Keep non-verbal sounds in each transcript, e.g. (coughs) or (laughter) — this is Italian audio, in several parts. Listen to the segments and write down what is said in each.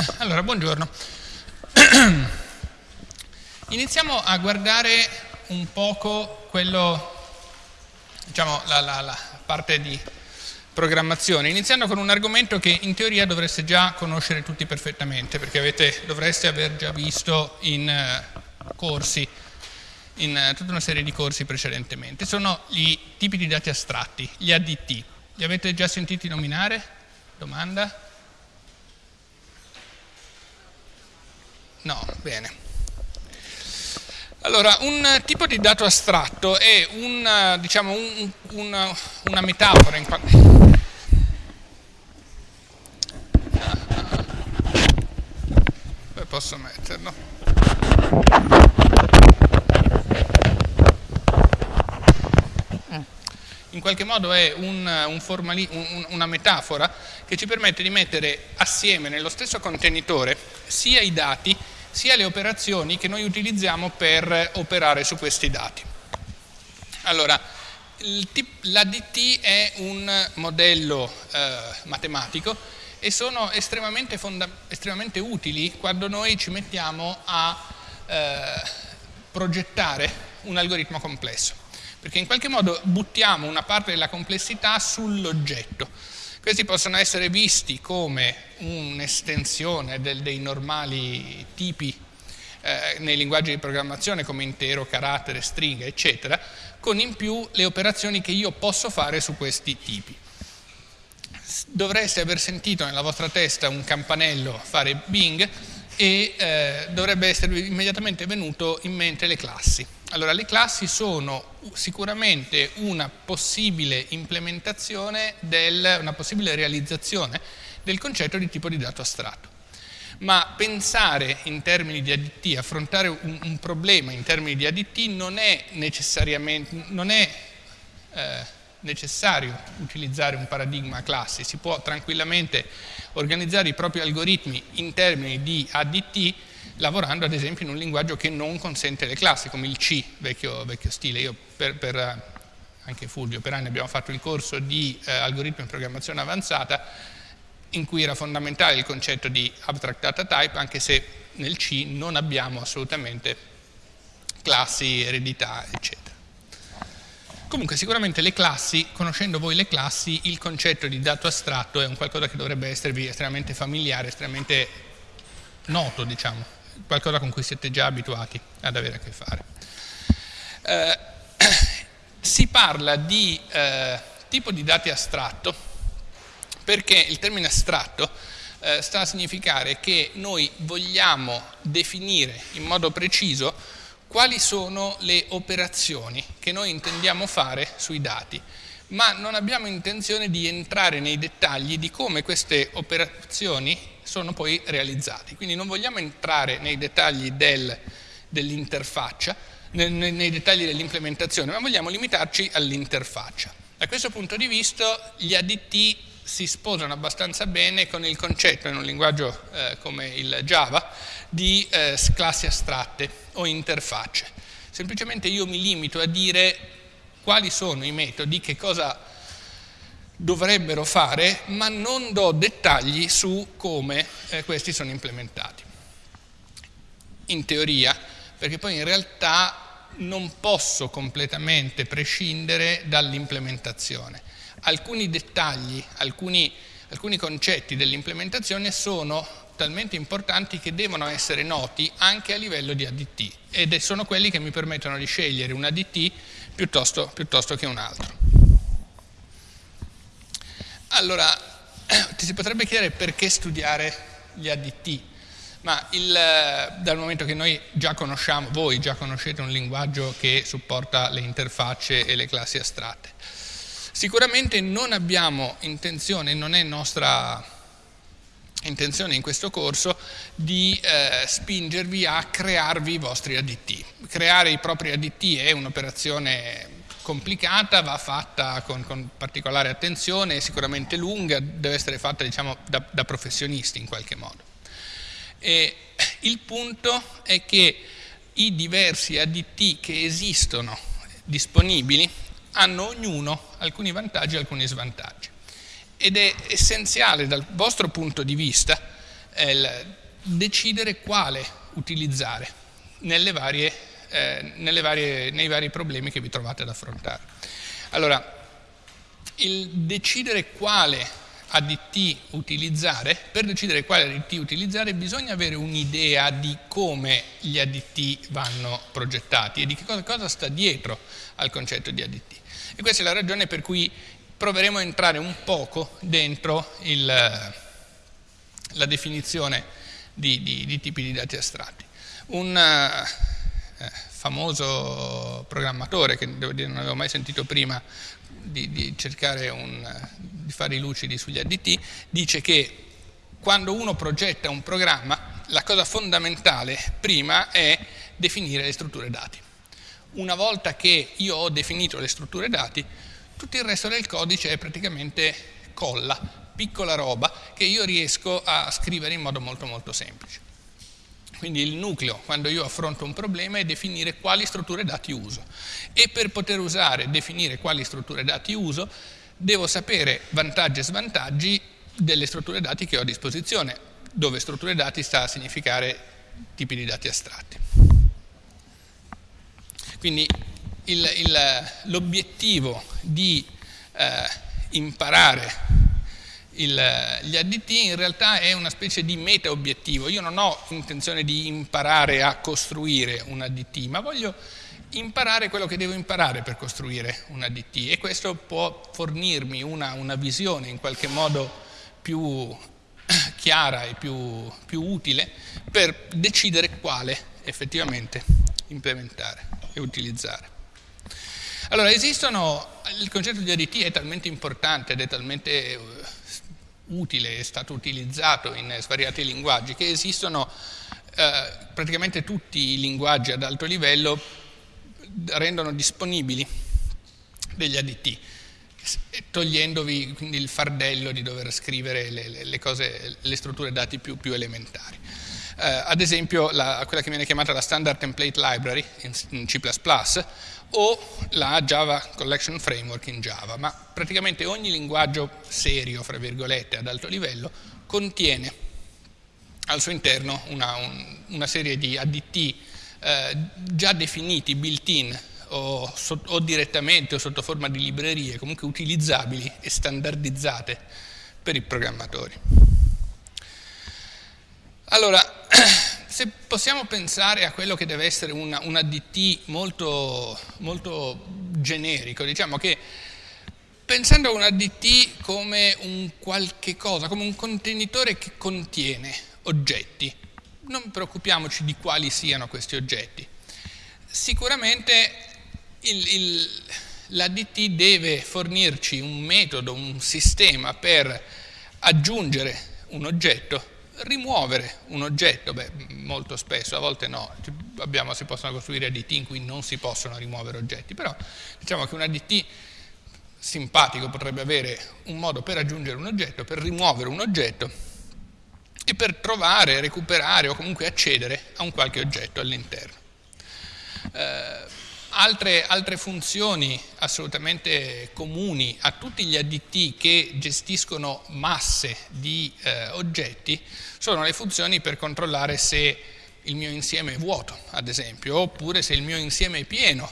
(coughs) Allora, buongiorno. (coughs) Iniziamo a guardare un poco quello, diciamo, la, la, la parte di programmazione, iniziando con un argomento che in teoria dovreste già conoscere tutti perfettamente, perché avete, dovreste aver già visto in uh, corsi, in uh, tutta una serie di corsi precedentemente. Sono i tipi di dati astratti, gli ADT. Li avete già sentiti nominare? Domanda? No, bene. Allora, un tipo di dato astratto è un, diciamo, un, una, una metafora in qualche... Posso metterlo? In qualche modo è un, un formali, una metafora che ci permette di mettere assieme nello stesso contenitore sia i dati sia le operazioni che noi utilizziamo per operare su questi dati. Allora, l'ADT è un modello eh, matematico e sono estremamente, estremamente, utili quando noi ci mettiamo a eh, progettare un algoritmo complesso, perché in qualche modo buttiamo una parte della complessità sull'oggetto questi possono essere visti come un'estensione dei normali tipi eh, nei linguaggi di programmazione come intero, carattere, stringa, eccetera, con in più le operazioni che io posso fare su questi tipi. Dovreste aver sentito nella vostra testa un campanello fare Bing e eh, dovrebbe esservi immediatamente venuto in mente le classi. Allora, le classi sono sicuramente una possibile implementazione, del, una possibile realizzazione del concetto di tipo di dato astratto. Ma pensare in termini di ADT, affrontare un, un problema in termini di ADT non è necessariamente, non è, eh, necessario utilizzare un paradigma classi, si può tranquillamente organizzare i propri algoritmi in termini di ADT lavorando ad esempio in un linguaggio che non consente le classi, come il C, vecchio, vecchio stile. Io per, per, eh, anche Fulvio, per anni abbiamo fatto il corso di eh, algoritmi di programmazione avanzata in cui era fondamentale il concetto di abstract data type, anche se nel C non abbiamo assolutamente classi, eredità, eccetera. Comunque sicuramente le classi, conoscendo voi le classi, il concetto di dato astratto è un qualcosa che dovrebbe esservi estremamente familiare, estremamente noto, diciamo qualcosa con cui siete già abituati ad avere a che fare. Eh, (clears throat) si parla di eh, tipo di dati astratto perché il termine astratto eh, sta a significare che noi vogliamo definire in modo preciso quali sono le operazioni che noi intendiamo fare sui dati ma non abbiamo intenzione di entrare nei dettagli di come queste operazioni sono poi realizzate. Quindi non vogliamo entrare nei dettagli del, dell'interfaccia, nei, nei dettagli dell'implementazione, ma vogliamo limitarci all'interfaccia. Da questo punto di vista gli ADT si sposano abbastanza bene con il concetto in un linguaggio eh, come il Java di eh, classi astratte o interfacce. Semplicemente io mi limito a dire quali sono i metodi, che cosa dovrebbero fare, ma non do dettagli su come eh, questi sono implementati. In teoria, perché poi in realtà non posso completamente prescindere dall'implementazione. Alcuni dettagli, alcuni, alcuni concetti dell'implementazione sono talmente importanti che devono essere noti anche a livello di ADT ed sono quelli che mi permettono di scegliere un ADT piuttosto, piuttosto che un altro. Allora, (clears throat) ti si potrebbe chiedere perché studiare gli ADT, ma il, dal momento che noi già conosciamo, voi già conoscete un linguaggio che supporta le interfacce e le classi astratte. Sicuramente non abbiamo intenzione, non è nostra intenzione in questo corso di eh, spingervi a crearvi i vostri ADT. Creare i propri ADT è un'operazione complicata, va fatta con, con, particolare attenzione, è sicuramente lunga, deve essere fatta diciamo, da, da, professionisti in qualche modo. E il punto è che i diversi ADT che esistono disponibili hanno ognuno alcuni vantaggi e alcuni svantaggi ed è essenziale dal vostro punto di vista decidere quale utilizzare varie, eh, varie, nei vari problemi che vi trovate ad affrontare. Allora, il decidere quale ADT utilizzare, per decidere quale ADT utilizzare bisogna avere un'idea di come gli ADT vanno progettati e di che cosa, cosa sta dietro al concetto di ADT. E questa è la ragione per cui proveremo a entrare un poco dentro il, la definizione di, di, di, tipi di dati astratti. Un famoso programmatore, che devo dire non avevo mai sentito prima di, di cercare un, di fare i lucidi sugli ADT, dice che quando uno progetta un programma, la cosa fondamentale prima è definire le strutture dati. Una volta che io ho definito le strutture dati, tutto il resto del codice è praticamente colla, piccola roba che io riesco a scrivere in modo molto molto semplice. Quindi il nucleo, quando io affronto un problema, è definire quali strutture dati uso. E per poter usare, definire quali strutture dati uso, devo sapere vantaggi e svantaggi delle strutture dati che ho a disposizione, dove strutture dati sta a significare tipi di dati astratti. Quindi l'obiettivo di eh, imparare il, gli ADT in realtà è una specie di meta obiettivo. Io non ho intenzione di imparare a costruire un ADT, ma voglio imparare quello che devo imparare per costruire un ADT e questo può fornirmi una, una visione in qualche modo più (clears throat) chiara e più, più utile per decidere quale effettivamente implementare e utilizzare. Allora, esistono, il concetto di ADT è talmente importante ed è talmente utile, è stato utilizzato in svariati linguaggi, che esistono eh, praticamente tutti i linguaggi ad alto livello rendono disponibili degli ADT, togliendovi quindi il fardello di dover scrivere le, le, cose, le strutture dati più, più elementari. Eh, ad esempio la, quella che viene chiamata la Standard Template Library in, C++ o la Java Collection Framework in Java, ma praticamente ogni linguaggio serio, fra virgolette, ad alto livello, contiene al suo interno una, un, una serie di ADT eh, già definiti, built-in, o, o direttamente o sotto forma di librerie, comunque utilizzabili e standardizzate per i programmatori. Allora, (clears throat) se possiamo pensare a quello che deve essere una, un ADT molto, molto generico, diciamo che pensando a un ADT come un qualche cosa, come un contenitore che contiene oggetti, non preoccupiamoci di quali siano questi oggetti. Sicuramente l'ADT deve fornirci un metodo, un sistema per aggiungere un oggetto rimuovere un oggetto, beh, molto spesso, a volte no, abbiamo, si possono costruire ADT in cui non si possono rimuovere oggetti, però diciamo che un ADT simpatico potrebbe avere un modo per aggiungere un oggetto, per rimuovere un oggetto e per trovare, recuperare o comunque accedere a un qualche oggetto all'interno. Eh, Altre, altre, funzioni assolutamente comuni a tutti gli additti che gestiscono masse di eh, oggetti sono le funzioni per controllare se il mio insieme è vuoto, ad esempio, oppure se il mio insieme è pieno,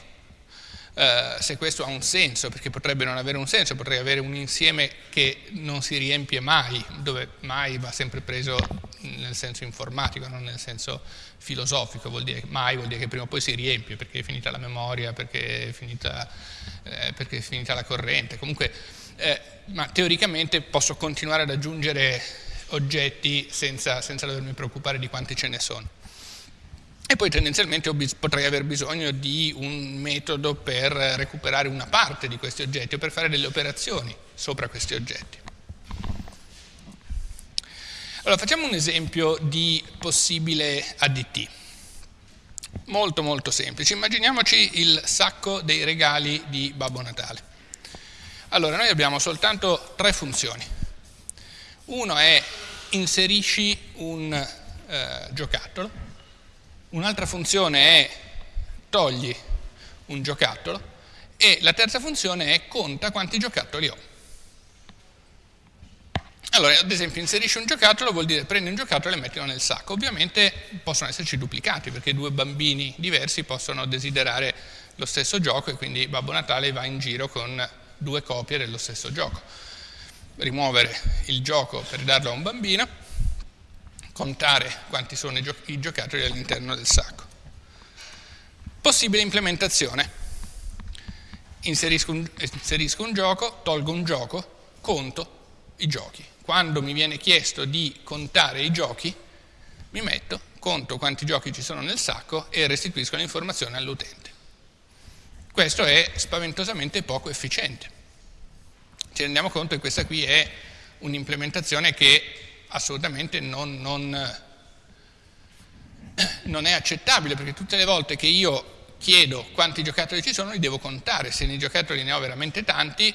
eh, se questo ha un senso, perché potrebbe non avere un senso, potrei avere un insieme che non si riempie mai, dove mai va sempre preso nel senso informatico, non nel senso filosofico, vuol dire mai vuol dire che prima o poi si riempie, perché è finita la memoria, perché è finita, eh, perché è finita la corrente, comunque, eh, ma teoricamente posso continuare ad aggiungere oggetti senza, senza dovermi preoccupare di quanti ce ne sono. Poi tendenzialmente potrei aver bisogno di un metodo per recuperare una parte di questi oggetti o per fare delle operazioni sopra questi oggetti. Allora facciamo un esempio di possibile ADT. Molto molto semplice. Immaginiamoci il sacco dei regali di Babbo Natale. Allora noi abbiamo soltanto tre funzioni. Uno è inserisci un eh, giocattolo, un'altra funzione è togli un giocattolo e la terza funzione è conta quanti giocattoli ho. Allora, ad esempio, inserisci un giocattolo vuol dire prendi un giocattolo e mettilo nel sacco. Ovviamente possono esserci duplicati, perché due bambini diversi possono desiderare lo stesso gioco e quindi Babbo Natale va in giro con due copie dello stesso gioco. Rimuovere il gioco per darlo a un bambino, contare quanti sono i, gio i giocattoli all'interno del sacco. Possibile implementazione. Inserisco un, inserisco un gioco, tolgo un gioco, conto i giochi. Quando mi viene chiesto di contare i giochi, mi metto, conto quanti giochi ci sono nel sacco e restituisco l'informazione all'utente. Questo è spaventosamente poco efficiente. Ci rendiamo conto che questa qui è un'implementazione che assolutamente non, non, non è accettabile, perché tutte le volte che io chiedo quanti giocattoli ci sono, li devo contare. Se nei giocattoli ne ho veramente tanti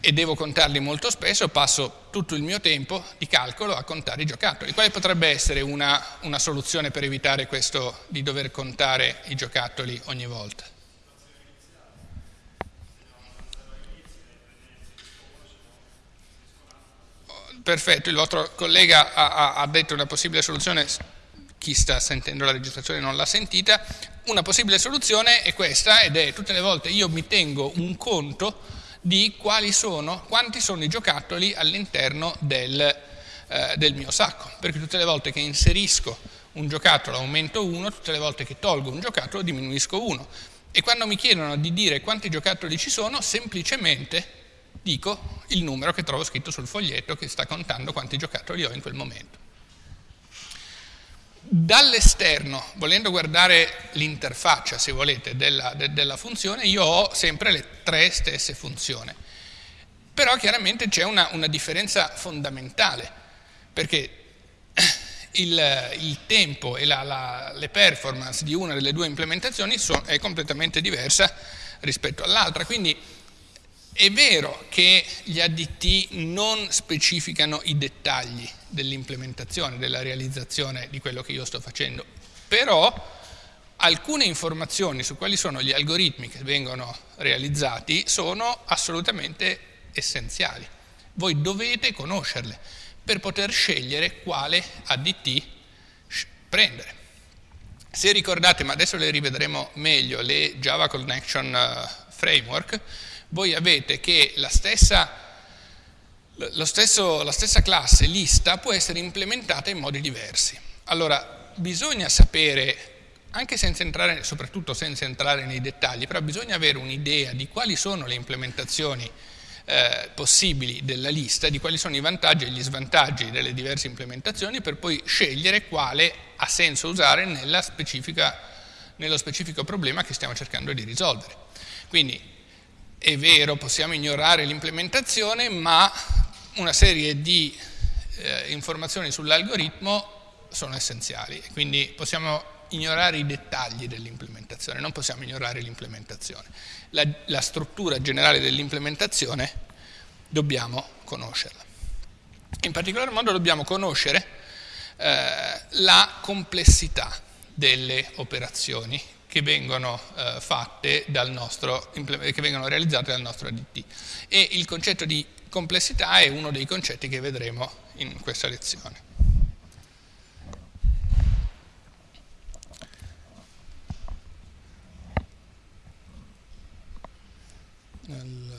e devo contarli molto spesso, passo tutto il mio tempo di calcolo a contare i giocattoli. Quale potrebbe essere una, una soluzione per evitare questo di dover contare i giocattoli ogni volta? Perfetto, il vostro collega ha, ha detto una possibile soluzione, chi sta sentendo la registrazione non l'ha sentita, una possibile soluzione è questa ed è tutte le volte io mi tengo un conto di quali sono, quanti sono i giocattoli all'interno del, eh, del mio sacco, perché tutte le volte che inserisco un giocattolo aumento 1, tutte le volte che tolgo un giocattolo diminuisco 1 e quando mi chiedono di dire quanti giocattoli ci sono, semplicemente dico il numero che trovo scritto sul foglietto che sta contando quanti giocattoli ho in quel momento. Dall'esterno, volendo guardare l'interfaccia, se volete, della, de, della, funzione, io ho sempre le tre stesse funzioni. Però chiaramente c'è una, una, differenza fondamentale, perché (clears throat) il, il tempo e la, la, le performance di una delle due implementazioni sono, è completamente diversa rispetto all'altra. Quindi è vero che gli ADT non specificano i dettagli dell'implementazione, della realizzazione di quello che io sto facendo, però alcune informazioni su quali sono gli algoritmi che vengono realizzati sono assolutamente essenziali. Voi dovete conoscerle per poter scegliere quale ADT prendere. Se ricordate, ma adesso le rivedremo meglio, le Java Connection eh, Framework, voi avete che la stessa, stesso, la stessa classe lista può essere implementata in modi diversi. Allora, bisogna sapere anche senza entrare, soprattutto senza entrare nei dettagli, però bisogna avere un'idea di quali sono le implementazioni eh, possibili della lista, di quali sono i vantaggi e gli svantaggi delle diverse implementazioni per poi scegliere quale ha senso usare nello specifico problema che stiamo cercando di risolvere. Quindi è vero, possiamo ignorare l'implementazione, ma una serie di eh, informazioni sull'algoritmo sono essenziali, quindi possiamo ignorare i dettagli dell'implementazione, non possiamo ignorare l'implementazione. La, la, struttura generale dell'implementazione dobbiamo conoscerla. In particolar modo dobbiamo conoscere eh, la complessità delle operazioni che vengono, eh, nostro, che vengono realizzate dal nostro ADT. E il concetto di complessità è uno dei concetti che vedremo in questa lezione. Allora.